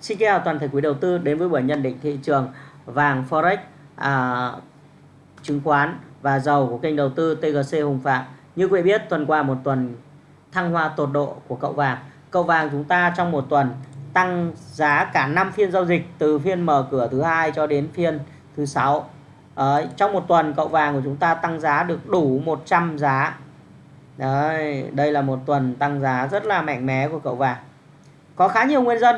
Xin chào toàn thể quý đầu tư đến với buổi nhận định thị trường vàng Forex, à, chứng khoán và dầu của kênh đầu tư TGC Hùng Phạm. Như quý vị biết, tuần qua một tuần thăng hoa tột độ của cậu vàng. Cậu vàng chúng ta trong một tuần tăng giá cả 5 phiên giao dịch từ phiên mở cửa thứ hai cho đến phiên thứ sáu. À, trong một tuần cậu vàng của chúng ta tăng giá được đủ 100 giá. Đấy, đây là một tuần tăng giá rất là mạnh mẽ của cậu vàng. Có khá nhiều nguyên nhân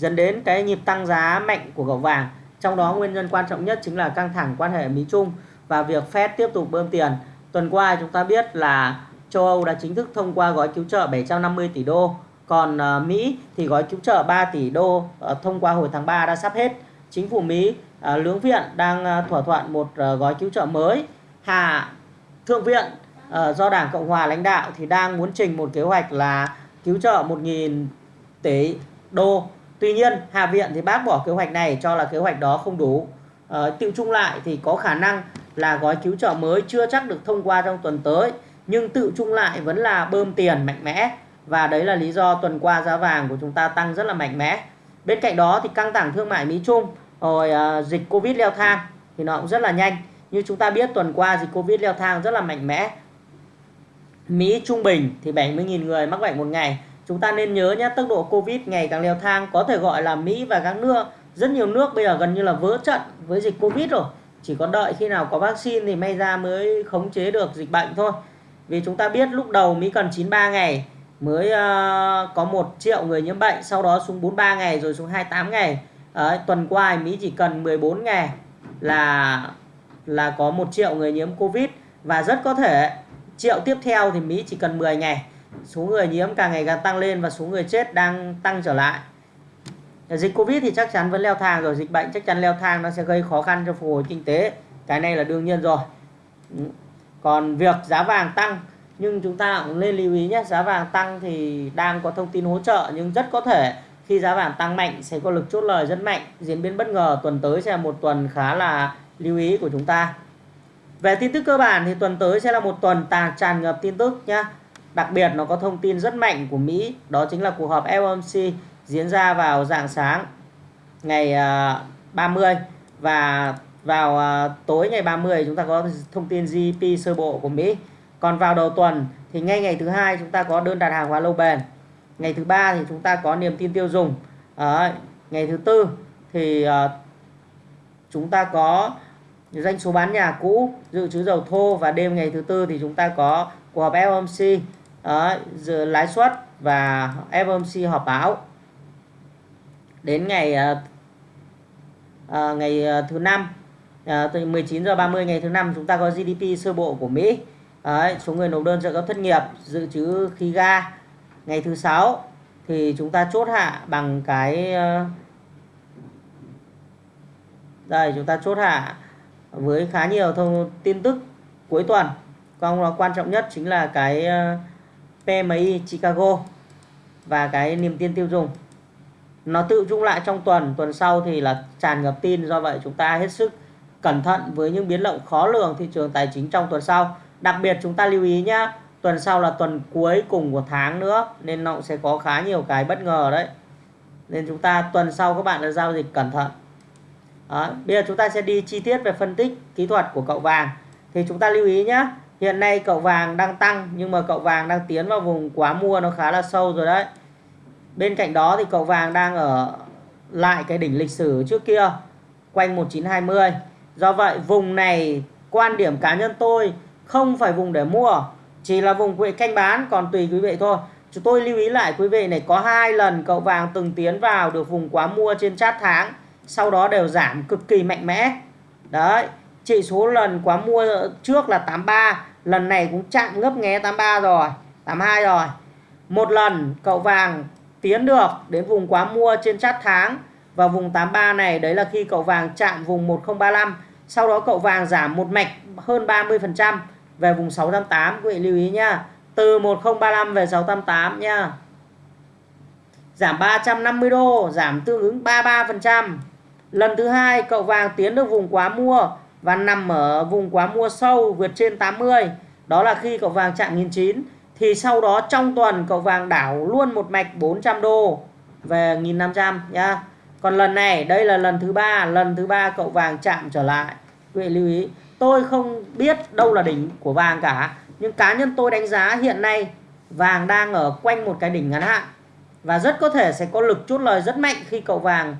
dẫn đến cái nhịp tăng giá mạnh của gạo vàng. Trong đó nguyên nhân quan trọng nhất chính là căng thẳng quan hệ Mỹ Trung và việc Fed tiếp tục bơm tiền. Tuần qua chúng ta biết là châu Âu đã chính thức thông qua gói cứu trợ 750 tỷ đô. Còn ờ, Mỹ thì gói cứu trợ 3 tỷ đô ờ, thông qua hồi tháng 3 đã sắp hết. Chính phủ Mỹ ờ, lưỡng viện đang thỏa thuận một gói cứu trợ mới. Hạ Thượng viện do Đảng Cộng Hòa lãnh đạo thì đang muốn trình một kế hoạch là cứu trợ 1.000 tỷ đô Tuy nhiên Hạ viện thì bác bỏ kế hoạch này cho là kế hoạch đó không đủ. Ờ, à, tiêu chung lại thì có khả năng là gói cứu trợ mới chưa chắc được thông qua trong tuần tới nhưng tự chung lại vẫn là bơm tiền mạnh mẽ và đấy là lý do tuần qua giá vàng của chúng ta tăng rất là mạnh mẽ. Bên cạnh đó thì căng thẳng thương mại Mỹ Trung rồi uh, dịch Covid leo thang thì nó cũng rất là nhanh. Như chúng ta biết tuần qua dịch Covid leo thang rất là mạnh mẽ. Mỹ trung bình thì 70.000 người mắc bệnh một ngày chúng ta nên nhớ nhé tốc độ covid ngày càng leo thang có thể gọi là mỹ và các nước. Rất nhiều nước bây giờ gần như là vỡ trận với dịch covid rồi. Chỉ có đợi khi nào có vaccine thì may ra mới khống chế được dịch bệnh thôi. Vì chúng ta biết lúc đầu mỹ cần 93 ngày mới uh, có 1 triệu người nhiễm bệnh sau đó xuống 43 ngày rồi xuống 28 ngày. Đấy, tuần qua Mỹ chỉ cần 14 ngày là là có 1 triệu người nhiễm Covid. Và rất có thể triệu tiếp theo thì Mỹ chỉ cần 10 ngày số người nhiễm càng ngày càng tăng lên và số người chết đang tăng trở lại. Dịch covid thì chắc chắn vẫn leo thang rồi, dịch bệnh chắc chắn leo thang, nó sẽ gây khó khăn cho phục hồi kinh tế. Cái này là đương nhiên rồi. Ừ. Còn việc giá vàng tăng, nhưng chúng ta cũng nên lưu ý nhé, giá vàng tăng thì đang có thông tin hỗ trợ, nhưng rất có thể khi giá vàng tăng mạnh sẽ có lực chốt lời rất mạnh, diễn biến bất ngờ tuần tới sẽ là một tuần khá là lưu ý của chúng ta. Về tin tức cơ bản thì tuần tới sẽ là một tuần tàn tràn ngập tin tức nhé Đặc biệt nó có thông tin rất mạnh của Mỹ, đó chính là cuộc họp FOMC diễn ra vào dạng sáng ngày à, 30 và vào à, tối ngày 30 chúng ta có thông tin GDP sơ bộ của Mỹ. Còn vào đầu tuần thì ngay ngày thứ hai chúng ta có đơn đặt hàng hóa lâu bền. Ngày thứ ba thì chúng ta có niềm tin tiêu dùng. À, ngày thứ tư thì uh, chúng ta có doanh số bán nhà cũ, dự trữ dầu thô và đêm ngày thứ tư thì chúng ta có cuộc họp FOMC Đấy, giờ lãi suất và FOMC họp báo. Đến ngày uh, ngày ờ, thứ năm uh, từ 19 giờ 30 ngày thứ năm chúng ta có GDP sơ bộ của Mỹ. Đấy, số người nộp đơn trợ cấp thất nghiệp dự trữ khí ga. Ngày thứ sáu thì chúng ta chốt hạ bằng cái đây chúng ta chốt hạ với khá nhiều thông tin tức cuối tuần. Còn quan trọng nhất chính là cái uh, PMI Chicago và cái niềm tin tiêu dùng. Nó tự chung lại trong tuần tuần sau thì là tràn ngập tin. Do vậy chúng ta hết sức cẩn thận với những biến động khó lường thị trường tài chính trong tuần sau. Đặc biệt chúng ta lưu ý nhá, tuần sau là tuần cuối cùng của tháng nữa, nên nó cũng sẽ có khá nhiều cái bất ngờ đấy. Nên chúng ta tuần sau các bạn đã giao dịch cẩn thận. Đó. bây giờ chúng ta sẽ đi chi tiết về phân tích kỹ thuật của cậu vàng. Thì chúng ta lưu ý nhé Hiện nay cậu vàng đang tăng nhưng mà cậu vàng đang tiến vào vùng quá mua nó khá là sâu rồi đấy. Bên cạnh đó thì cậu vàng đang ở lại cái đỉnh lịch sử trước kia quanh 1920. Do vậy vùng này quan điểm cá nhân tôi không phải vùng để mua, chỉ là vùng quỹ canh bán còn tùy quý vị thôi. Chúng tôi lưu ý lại quý vị này có hai lần cậu vàng từng tiến vào được vùng quá mua trên chart tháng, sau đó đều giảm cực kỳ mạnh mẽ. Đấy, chỉ số lần quá mua trước là 83 lần này cũng chạm ngấp nghé 83 rồi 82 rồi. Một lần, cậu vàng tiến được đến vùng quá mua trên chát tháng. Và vùng 83 này, đấy là khi cậu vàng chạm vùng 1035 sau đó cậu vàng giảm một mạch hơn 30% về vùng 688 quý vị lưu ý nhá, từ 1035 về 688 nhá. Giảm 350 đô, giảm tương ứng 33% lần thứ hai, cậu vàng tiến được vùng quá mua và nằm ở vùng quá mua sâu vượt trên 80 đó là khi cậu vàng chạm 1009 thì sau đó trong tuần cậu vàng đảo luôn một mạch 400 đô về 1500 nhá. Còn lần này, đây là lần thứ ba, lần thứ ba cậu vàng chạm trở lại. Quý vị lưu ý, tôi không biết đâu là đỉnh của vàng cả, nhưng cá nhân tôi đánh giá hiện nay vàng đang ở quanh một cái đỉnh ngắn hạn. Và rất có thể sẽ có lực chốt lời rất mạnh khi cậu vàng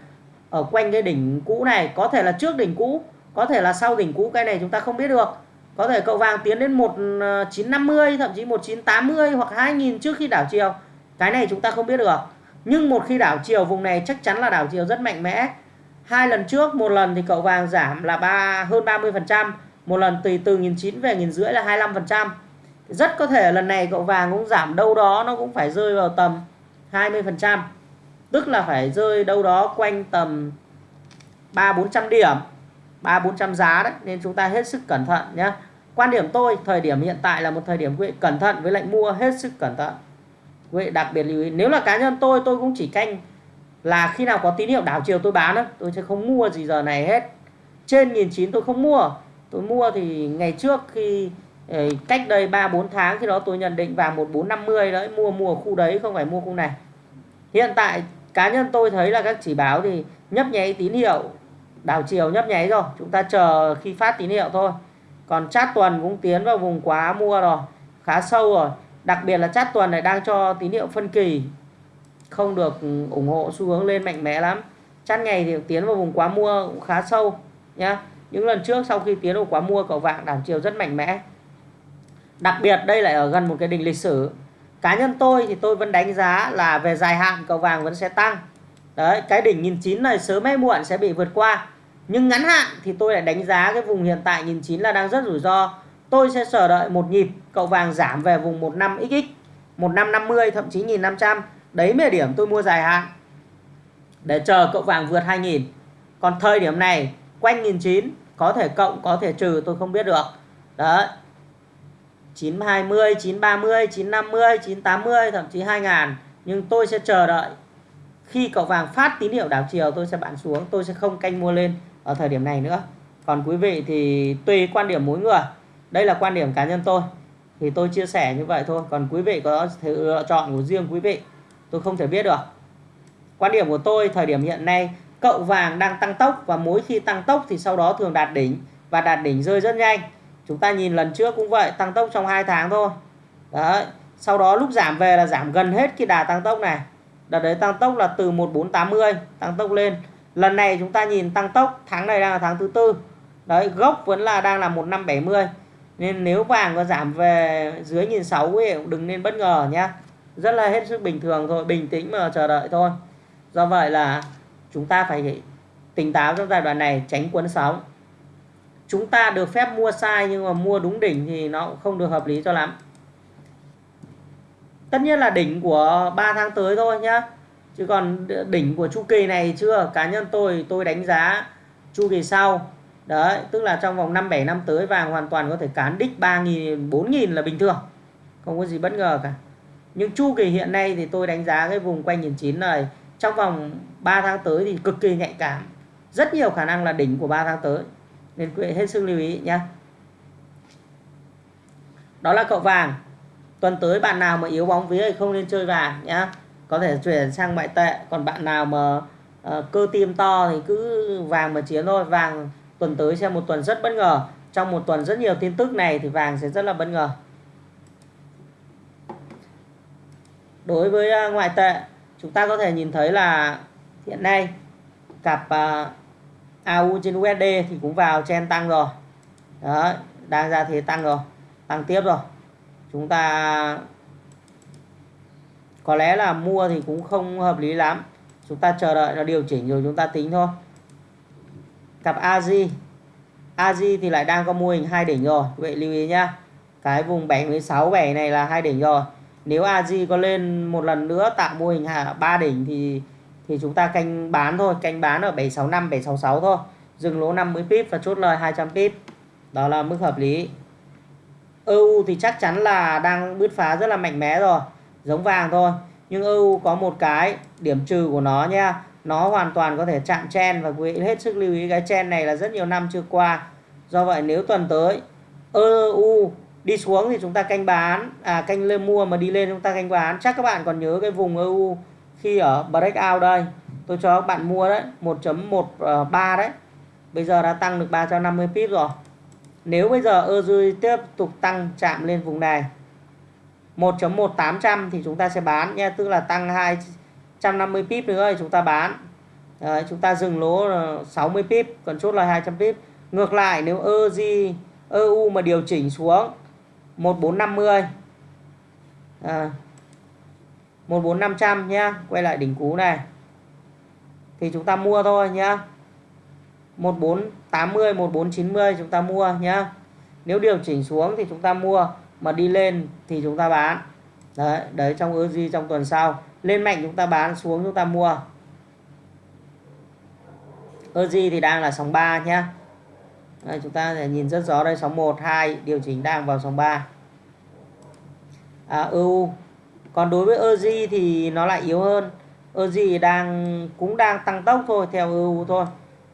ở quanh cái đỉnh cũ này, có thể là trước đỉnh cũ có thể là sau đỉnh cũ cái này chúng ta không biết được. Có thể cậu vàng tiến đến 1950 ờ, thậm chí 1980 hoặc 2000 trước khi đảo chiều. Cái này chúng ta không biết được. Nhưng một khi đảo chiều, vùng này chắc chắn là đảo chiều rất mạnh mẽ. Hai lần trước, một lần thì cậu vàng giảm là ba, hơn 30 phần trăm. Một lần từ từ nghìn chín về nghìn rưỡi là 25 phần trăm. Rất có thể lần này cậu vàng cũng giảm đâu đó, nó cũng phải rơi vào tầm 20 phần trăm. Tức là phải rơi đâu đó quanh tầm ba, bốn trăm điểm ba bốn trăm giá đấy, nên chúng ta hết sức cẩn thận nhé quan điểm tôi, thời điểm hiện tại là một thời điểm quý vị cẩn thận với lệnh mua hết sức cẩn thận. Quý vị đặc biệt lưu ý, nếu là cá nhân tôi tôi cũng chỉ canh là khi nào có tín hiệu đảo chiều tôi bán đó tôi sẽ không mua gì giờ này hết. Trên nghìn chín tôi không mua. Tôi mua thì ngày trước khi ờ, cách đây 3 4 tháng khi đó tôi nhận định vàng 1450 đấy, mua mua khu đấy, không phải mua khu này. Hiện tại cá nhân tôi thấy là các chỉ báo thì nhấp nháy tín hiệu đảo chiều nhấp nháy rồi, chúng ta chờ khi phát tín hiệu thôi. Còn chát tuần cũng tiến vào vùng quá mua rồi, khá sâu rồi. Đặc biệt là chát tuần này đang cho tín hiệu phân kỳ, không được ủng hộ xu hướng lên mạnh mẽ lắm. Chát ngày thì tiến vào vùng quá mua cũng khá sâu nhá. Những lần trước sau khi tiến vào quá mua cầu vàng đảo chiều rất mạnh mẽ. Đặc biệt đây lại ở gần một cái đỉnh lịch sử. Cá nhân tôi thì tôi vẫn đánh giá là về dài hạn cầu vàng vẫn sẽ tăng. Đấy, cái đỉnh nghìn chín này sớm hay muộn sẽ bị vượt qua nhưng ngắn hạn thì tôi lại đánh giá cái vùng hiện tại nhìn chín là đang rất rủi ro. Tôi sẽ chờ đợi một nhịp, cậu vàng giảm về vùng 15 xx 1550 thậm chí 1500 đấy mới là điểm tôi mua dài hạn. Để chờ cậu vàng vượt 2000 còn thời điểm này, quanh 1009 có thể cộng, có thể trừ, tôi không biết được. Đấy. 920 930 950 980 thậm chí 2000 nhưng tôi sẽ chờ đợi. Khi cậu vàng phát tín hiệu đảo chiều, tôi sẽ bạn xuống, tôi sẽ không canh mua lên ở thời điểm này nữa. Còn quý vị thì tùy quan điểm mỗi người. Đây là quan điểm cá nhân tôi. Thì tôi chia sẻ như vậy thôi. Còn quý vị có thể lựa chọn của riêng quý vị, tôi không thể biết được. Quan điểm của tôi, thời điểm hiện nay, cậu vàng đang tăng tốc và mỗi khi tăng tốc thì sau đó thường đạt đỉnh và đạt đỉnh rơi rất nhanh. Chúng ta nhìn lần trước cũng vậy, tăng tốc trong 2 tháng thôi. Đấy, sau đó lúc giảm về là giảm gần hết cái đà tăng tốc này. Đợt đấy tăng tốc là từ 1480 tăng tốc lên lần này chúng ta nhìn tăng tốc, tháng này đang là tháng thứ tư. Đấy, gốc vẫn là đang là 1570 nên nếu vàng có giảm về dưới nhìn sáu cũng đừng nên bất ngờ nhá. Rất là hết sức bình thường thôi, bình tĩnh mà chờ đợi thôi. Do vậy là chúng ta phải tỉnh táo trong giai đoạn này, tránh cuốn sóng. Chúng ta được phép mua sai nhưng mà mua đúng đỉnh thì nó cũng không được hợp lý cho lắm. Tất nhiên là đỉnh của 3 tháng tới thôi nhá chứ còn đỉnh của chu kỳ này chưa? Cá nhân tôi tôi đánh giá chu kỳ sau. Đấy, tức là trong vòng 5 7 năm tới vàng hoàn toàn có thể cán đích 3.000 4.000 là bình thường. Không có gì bất ngờ cả. Nhưng chu kỳ hiện nay thì tôi đánh giá cái vùng quanh 1.900 này, trong vòng 3 tháng tới thì cực kỳ nhạy cảm. Rất nhiều khả năng là đỉnh của 3 tháng tới. Nên quý vị hết sức lưu ý nhé đó là cậu vàng. Tuần tới bạn nào mà yếu bóng vía thì không nên chơi vàng nhá có thể chuyển sang ngoại tệ. Còn bạn nào mà uh, cơ tim to thì cứ vàng mà chiến thôi. Vàng tuần tới sẽ một tuần rất bất ngờ. Trong một tuần rất nhiều tin tức này thì vàng sẽ rất là bất ngờ. Đối với uh, ngoại tệ chúng ta có thể nhìn thấy là hiện nay cặp ờ, uh, AU trên USD thì cũng vào chen tăng rồi. Đó đang ra thế tăng rồi tăng tiếp rồi. Chúng ta có lẽ là mua thì cũng không hợp lý lắm. Chúng ta chờ đợi nó điều chỉnh rồi chúng ta tính thôi. Cặp AZ AZ thì lại đang có mô hình hai đỉnh rồi. Vậy lưu ý nhá. Cái vùng 76 7 này là hai đỉnh rồi. Nếu AZ có lên một lần nữa tạo mô hình ba đỉnh thì thì chúng ta canh bán thôi. Canh bán ở 765 766 thôi. Dừng lỗ 50 pip và chốt lời 200 pip. Đó là mức hợp lý. EU thì chắc chắn là đang bứt phá rất là mạnh mẽ rồi giống vàng thôi. Nhưng EU có một cái điểm trừ của nó nha. Nó hoàn toàn có thể chạm chen và quý vị hết sức lưu ý cái chen này là rất nhiều năm chưa qua. Do vậy nếu tuần tới EU đi xuống thì chúng ta canh bán à canh lên mua mà đi lên chúng ta canh bán. Chắc các bạn còn nhớ cái vùng EU khi ở breakout đây. Tôi cho các bạn mua đấy 1.13 ờ, đấy. Bây giờ đã tăng được 350 pip rồi. Nếu bây giờ EU tiếp tục tăng chạm lên vùng này 1.1800 thì chúng ta sẽ bán nha tức là tăng 250 pip nữa thì chúng ta bán. Đấy, chúng ta dừng lỗ 60 pip còn chốt là 200 pip. Ngược lại nếu EZ EU mà điều chỉnh xuống 1450 à, 14500 nhá quay lại đỉnh cú này thì chúng ta mua thôi nhá. 1480 1490 chúng ta mua nhá. Nếu điều chỉnh xuống thì chúng ta mua mà đi lên thì chúng ta bán. Đấy đấy trong EUJ trong tuần sau. Lên mạnh chúng ta bán xuống chúng ta mua. EUJ thì đang là sóng 3 nhé đây, chúng ta nhìn rất rõ đây sóng 1 2 điều chỉnh đang vào sóng 3 à, EU còn đối với EUJ thì nó lại yếu hơn. EUJ đang cũng đang tăng tốc thôi theo EU thôi.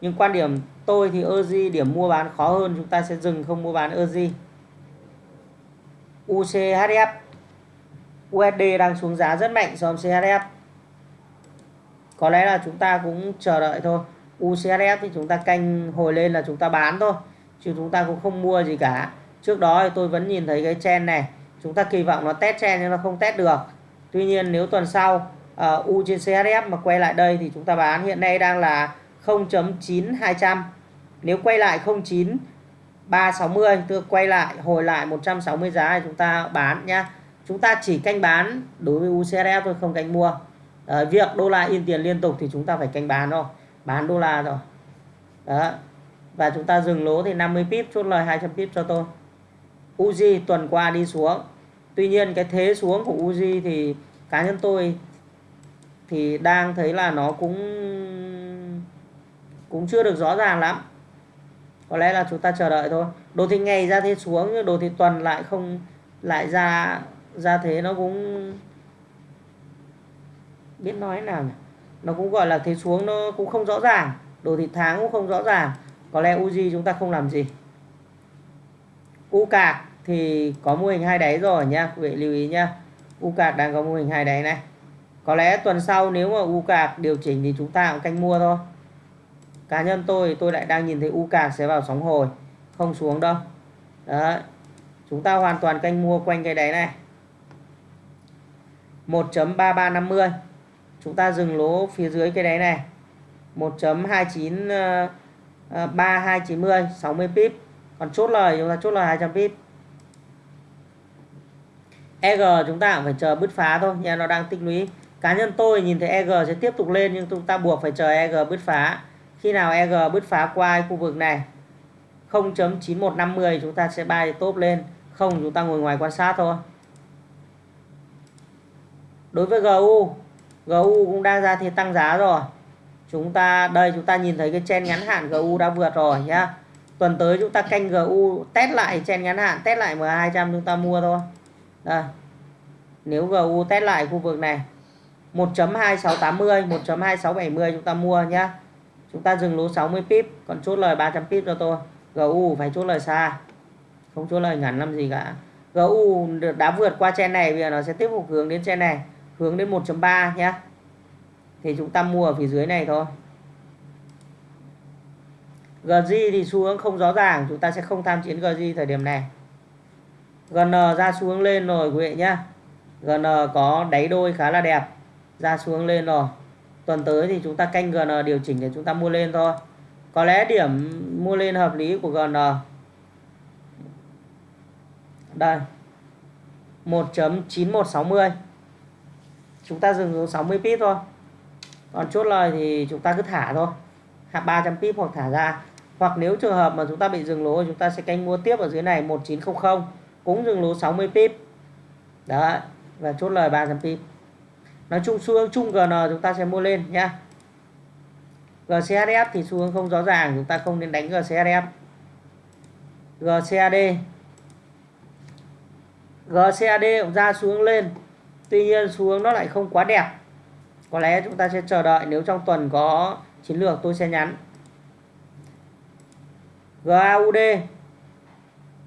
Nhưng quan điểm tôi thì EUJ điểm mua bán khó hơn. Chúng ta sẽ dừng không mua bán EUJ UCHF USD đang xuống giá rất mạnh so với CHF có lẽ là chúng ta cũng chờ đợi thôi. UCHF thì chúng ta canh hồi lên là chúng ta bán thôi chứ chúng ta cũng không mua gì cả. Trước đó thì tôi vẫn nhìn thấy cái chen này. Chúng ta kỳ vọng nó test chen nhưng nó không test được. Tuy nhiên nếu tuần sau uh, U trên CHF mà quay lại đây thì chúng ta bán hiện nay đang là 0.9200 nếu quay lại 09 360 tôi quay lại hồi lại 160 giá thì chúng ta bán nhá. Chúng ta chỉ canh bán đối với UCSF thôi không canh mua. À, việc đô la in tiền liên tục thì chúng ta phải canh bán thôi bán đô la rồi đó và chúng ta dừng lỗ thì 50 pip chốt lời 200 pip cho tôi. Uzi tuần qua đi xuống. Tuy nhiên cái thế xuống của Uzi thì cá nhân tôi thì đang thấy là nó cũng cũng chưa được rõ ràng lắm có lẽ là chúng ta chờ đợi thôi. Đồ thị ngày ra thế xuống nhưng đồ thị tuần lại không lại ra ra thế nó cũng biết nói nào nhỉ? nó cũng gọi là thế xuống nó cũng không rõ ràng. Đồ thị tháng cũng không rõ ràng. Có lẽ uji chúng ta không làm gì. U cạc thì có mô hình hai đáy rồi nha, quý vị lưu ý nha. U cạc đang có mô hình hai đáy này. Có lẽ tuần sau nếu mà U cạc điều chỉnh thì chúng ta cũng canh mua thôi cá nhân tôi tôi lại đang nhìn thấy U cạc sẽ vào sóng hồi, không xuống đâu. Đấy. Chúng ta hoàn toàn canh mua quanh cái đáy này. 1.3350 chúng ta dừng lỗ phía dưới cái đáy này. 1.29 3290 60 pip. Còn chốt lời, chúng ta chốt lời 200 pip. EG chúng ta cũng phải chờ bứt phá thôi, nha, nó đang tích lũy. Cá nhân tôi nhìn thấy EG sẽ tiếp tục lên, nhưng chúng ta buộc phải chờ EG bứt phá khi nào EG bứt phá qua khu vực này? 0.9150 chúng ta sẽ bay top lên. Không, chúng ta ngồi ngoài quan sát thôi. Đối với GU GU cũng đang ra thì tăng giá rồi. Chúng ta, đây, chúng ta nhìn thấy cái chen ngắn hạn GU đã vượt rồi nhá. Tuần tới chúng ta canh GU test lại chen ngắn hạn, test lại MA200 chúng ta mua thôi. Đây. nếu GU test lại khu vực này 1.2680 1.2670 chúng ta mua nhá chúng ta dừng lỗ 60 pip, còn chốt lời 300 pip cho tôi. GU phải chốt lời xa. Không chốt lời ngắn làm gì cả. GU đã vượt qua chen này, bây giờ nó sẽ tiếp tục hướng đến chen này. Hướng đến 1.3 nhé. thì chúng ta mua ở phía dưới này thôi. GG thì xu hướng không rõ ràng, chúng ta sẽ không tham chiến GG thời điểm này. GN ra xuống lên rồi quý vị nhá. GN có đáy đôi khá là đẹp. Ra xuống lên rồi tuần tới thì chúng ta canh GN điều chỉnh để chúng ta mua lên thôi. Có lẽ điểm mua lên hợp lý của GN đây. 1.9160 chúng ta dừng xuống 60 pip thôi. Còn chốt lời thì chúng ta cứ thả thôi. Hạ 300 pip hoặc thả ra. Hoặc nếu trường hợp mà chúng ta bị dừng lỗ chúng ta sẽ canh mua tiếp ở dưới này 1900 cũng dừng lỗ 60 pip. Đấy. Và chốt lời 300 pip nói chung xu hướng chung GN chúng ta sẽ mua lên nhá. GCHF thì xu hướng không rõ ràng, chúng ta không nên đánh GCHF GCAD GCAD cũng ra xuống lên, tuy nhiên xu hướng nó lại không quá đẹp. Có lẽ chúng ta sẽ chờ đợi nếu trong tuần có chiến lược tôi sẽ nhắn. GAUD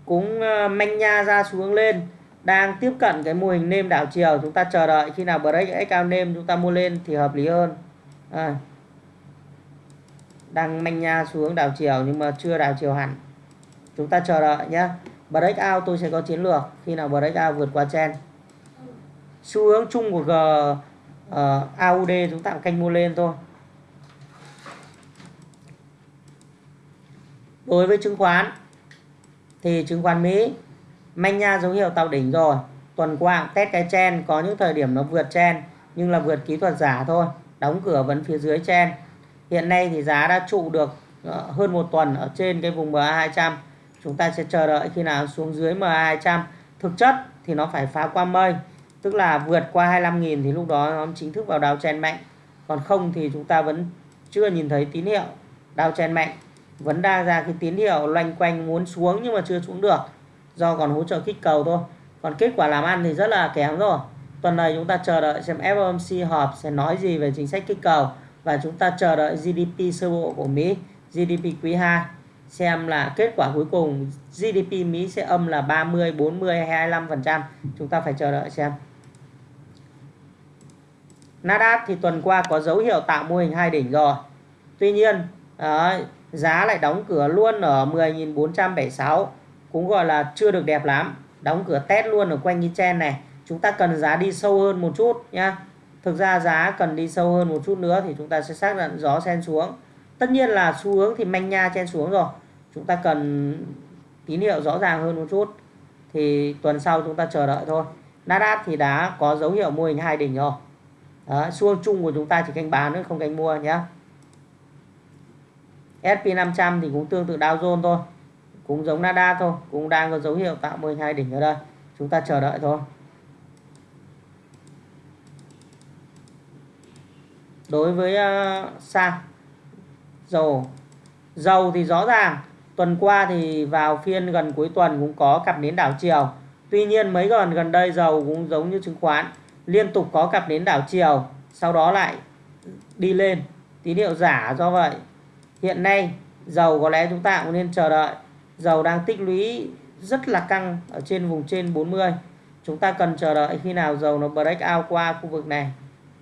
cũng ờ, manh nha ra xuống lên đang tiếp cận cái mô hình nêm đảo chiều. Chúng ta chờ đợi khi nào break x cao nêm chúng ta mua lên thì hợp lý hơn. À, đang manh nha xuống đảo chiều nhưng mà chưa đảo chiều hẳn. Chúng ta chờ đợi nhé break out tôi sẽ có chiến lược khi nào break out vượt qua chen xu hướng chung của G ờ, uh, AUD chúng ta canh mua lên thôi. Đối với chứng khoán thì chứng khoán Mỹ manh nha dấu hiệu tạo đỉnh rồi. Tuần qua test cái chen, có những thời điểm nó vượt chen, nhưng là vượt kỹ thuật giả thôi, đóng cửa vẫn phía dưới chen. Hiện nay thì giá đã trụ được ờ, hơn một tuần ở trên cái vùng MA 200 chúng ta sẽ chờ đợi khi nào xuống dưới MA 200 thực chất thì nó phải phá qua mây, tức là vượt qua 25.000 thì lúc đó nó chính thức vào đào chen mạnh. Còn không thì chúng ta vẫn chưa nhìn thấy tín hiệu đào chen mạnh. Vẫn đang ra cái tín hiệu loanh quanh muốn xuống nhưng mà chưa xuống được do còn hỗ trợ kích cầu thôi. Còn kết quả làm ăn thì rất là kém rồi. Tuần này chúng ta chờ đợi xem FOMC họp sẽ nói gì về chính sách kích cầu và chúng ta chờ đợi GDP sơ bộ của Mỹ GDP quý 2 xem là kết quả cuối cùng GDP Mỹ sẽ âm là 30, 40 hay 25% chúng ta phải chờ đợi xem. Nasdaq thì tuần qua có dấu hiệu tạo mô hình hai đỉnh rồi. Tuy nhiên giá lại đóng cửa luôn ở 10.476 cũng gọi là chưa được đẹp lắm. Đóng cửa test luôn ở quanh cái chen này. Chúng ta cần giá đi sâu hơn một chút nhá. Thực ra giá cần đi sâu hơn một chút nữa thì chúng ta sẽ xác định gió sen xuống. Tất nhiên là xu hướng thì manh nha chen xuống rồi. Chúng ta cần tín hiệu rõ ràng hơn một chút. Thì tuần sau chúng ta chờ đợi thôi. Nasdaq thì đã có dấu hiệu mô hình hai đỉnh rồi. Đó, xu hướng chung của chúng ta chỉ canh bán nữa không canh mua nhé SP500 thì cũng tương tự Dow Jones thôi cũng giống nada thôi cũng đang có dấu hiệu tạo 12 đỉnh ở đây. Chúng ta chờ đợi thôi. Đối với ờ, uh, sao dầu dầu thì rõ ràng tuần qua thì vào phiên gần cuối tuần cũng có cặp nến đảo chiều. Tuy nhiên mấy gần gần đây dầu cũng giống như chứng khoán liên tục có cặp nến đảo chiều sau đó lại đi lên. Tín hiệu giả do vậy. Hiện nay dầu có lẽ chúng ta cũng nên chờ đợi dầu đang tích lũy rất là căng ở trên vùng trên 40 chúng ta cần chờ đợi khi nào dầu nó break out qua khu vực này.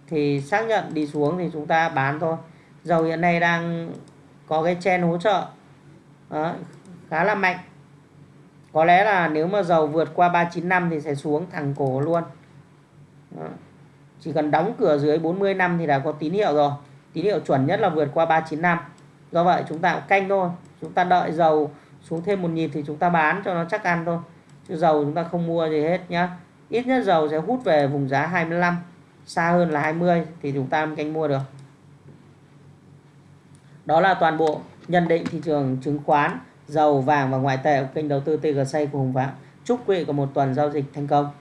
Thì xác nhận đi xuống thì chúng ta bán thôi. Dầu hiện nay đang có cái chen hỗ trợ. Đó, khá là mạnh. Có lẽ là nếu mà dầu vượt qua 395 thì sẽ xuống thẳng cổ luôn. Đó. chỉ cần đóng cửa dưới 40 năm thì đã có tín hiệu rồi. Tín hiệu chuẩn nhất là vượt qua 395 do vậy chúng ta canh thôi. Chúng ta đợi dầu xuống thêm một nhịp thì chúng ta bán cho nó chắc ăn thôi. Chứ dầu chúng ta không mua gì hết nhá. Ít nhất dầu sẽ hút về vùng giá 25 xa hơn là 20 thì chúng ta canh mua được. Đó là toàn bộ nhận định thị trường chứng khoán, dầu vàng và ngoại tệ của kênh đầu tư TGC của Hùng Phạm chúc quý vị có một tuần giao dịch thành công.